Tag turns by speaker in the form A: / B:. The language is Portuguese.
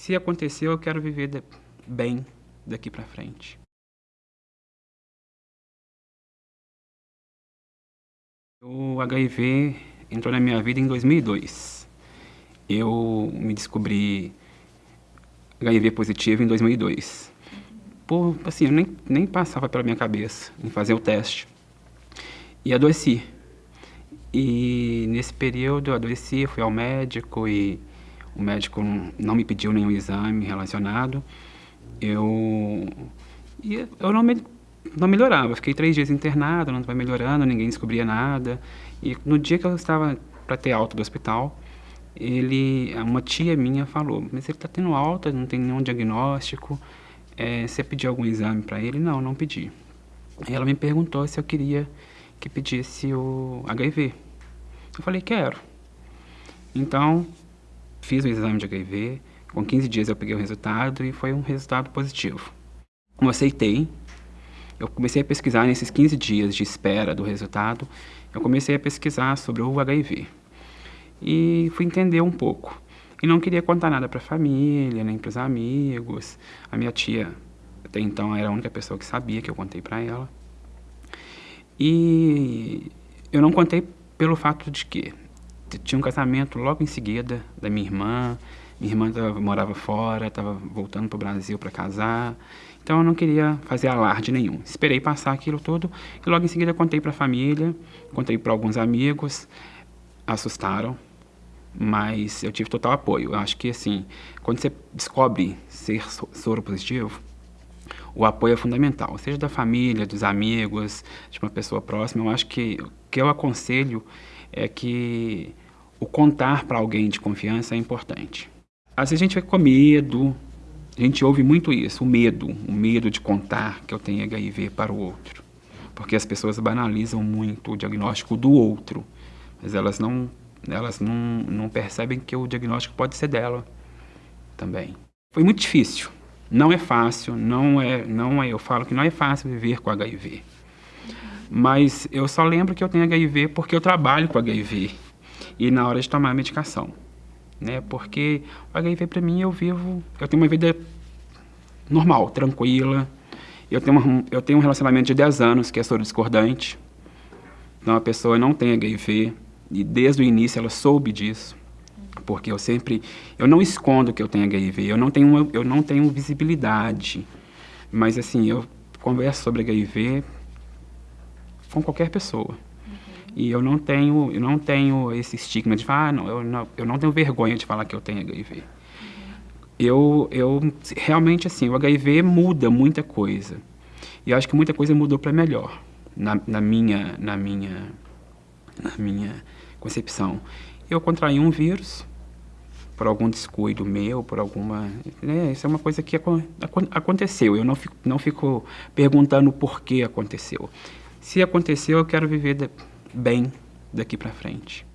A: Se aconteceu, eu quero viver de... bem daqui para frente. O HIV entrou na minha vida em 2002. Eu me descobri HIV positivo em 2002. Por, assim, eu nem, nem passava pela minha cabeça em fazer o teste. E adoeci. E nesse período eu adoeci, fui ao médico e o médico não me pediu nenhum exame relacionado. Eu, eu não, me, não melhorava, fiquei três dias internado, não estava melhorando, ninguém descobria nada. E no dia que eu estava para ter alta do hospital, ele, uma tia minha falou, mas ele está tendo alta, não tem nenhum diagnóstico, é, você pediu algum exame para ele? Não, não pedi. E ela me perguntou se eu queria que pedisse o HIV. Eu falei, quero. Então, fiz o exame de HIV, com 15 dias eu peguei o resultado e foi um resultado positivo. Eu aceitei, eu comecei a pesquisar nesses 15 dias de espera do resultado, eu comecei a pesquisar sobre o HIV. E fui entender um pouco. E não queria contar nada para a família, nem para os amigos. A minha tia, até então, era a única pessoa que sabia que eu contei para ela. E eu não contei pelo fato de que tinha um casamento logo em seguida da minha irmã. Minha irmã tava, morava fora, estava voltando para o Brasil para casar. Então eu não queria fazer alarde nenhum. Esperei passar aquilo tudo e logo em seguida contei para a família, contei para alguns amigos, assustaram, mas eu tive total apoio. Eu acho que assim, quando você descobre ser soro positivo, o apoio é fundamental, seja da família, dos amigos, de uma pessoa próxima. Eu acho que o que eu aconselho é que o contar para alguém de confiança é importante. Às vezes a gente fica com medo, a gente ouve muito isso, o medo, o medo de contar que eu tenho HIV para o outro. Porque as pessoas banalizam muito o diagnóstico do outro, mas elas não, elas não, não percebem que o diagnóstico pode ser dela também. Foi muito difícil, não é fácil, não é, não é, eu falo que não é fácil viver com HIV. Mas eu só lembro que eu tenho HIV porque eu trabalho com HIV e na hora de tomar a medicação, né? Porque o HIV para mim eu vivo, eu tenho uma vida normal, tranquila. Eu tenho, uma, eu tenho um relacionamento de 10 anos que é soro discordante. Então a pessoa não tem HIV e desde o início ela soube disso porque eu sempre, eu não escondo que eu tenho HIV, eu não tenho, eu não tenho visibilidade, mas assim, eu converso sobre HIV com qualquer pessoa. E eu não tenho, eu não tenho esse estigma de falar, ah, não, eu não, eu não tenho vergonha de falar que eu tenho HIV. Eu, eu realmente assim, o HIV muda muita coisa. E eu acho que muita coisa mudou para melhor na, na minha, na minha, na minha concepção. Eu contraí um vírus, por algum descuido meu, por alguma... Né, isso é uma coisa que aconteceu. Eu não fico, não fico perguntando por que aconteceu. Se aconteceu, eu quero viver de, bem daqui para frente.